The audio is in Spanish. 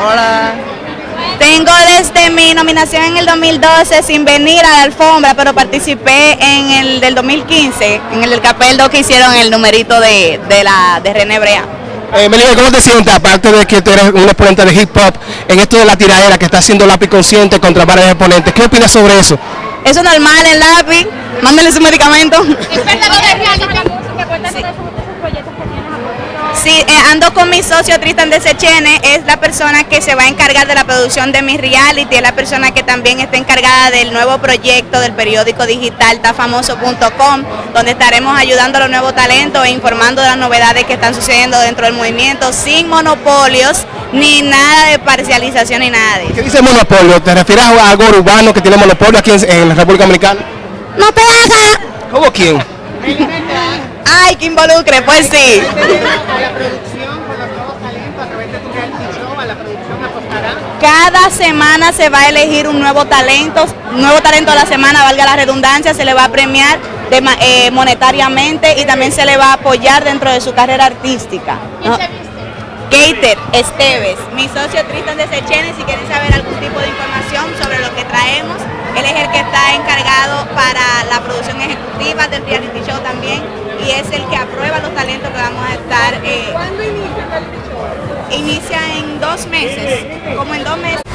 Hola. Tengo desde mi nominación en el 2012 sin venir a la alfombra, pero participé en el del 2015, en el del Capeldo que hicieron el numerito de, de la de René Brea. Eh, ¿cómo te sientes? Aparte de que tú eres un exponente de hip hop, en esto de la tiradera que está haciendo lápiz consciente contra varios exponentes, ¿qué opinas sobre eso? Eso es normal en lápiz, mándale su medicamento. Sí, eh, ando con mi socio Tristan de Sechene, es la persona que se va a encargar de la producción de mi reality, es la persona que también está encargada del nuevo proyecto del periódico digital tafamoso.com, donde estaremos ayudando a los nuevos talentos e informando de las novedades que están sucediendo dentro del movimiento, sin monopolios, ni nada de parcialización, ni nada de eso. ¿Qué dice monopolio? ¿Te refieres a algo urbano que tiene monopolio aquí en, en la República Dominicana? ¡No te hagas! ¿Cómo quién? ¡Ay, que involucre! Pues sí. Cada semana se va a elegir un nuevo talento, nuevo talento a la semana, valga la redundancia, se le va a premiar de eh, monetariamente y también se le va a apoyar dentro de su carrera artística. ¿no? Gator Esteves, mi socio Tristan de Sechene, si quieren saber algún tipo de información sobre lo que traemos, él es el que está encargado para la producción ejecutiva del reality show también y es el que aprueba los talentos que vamos a estar... eh, ¿Cuándo inicia el inicia en dos meses, como en dos meses.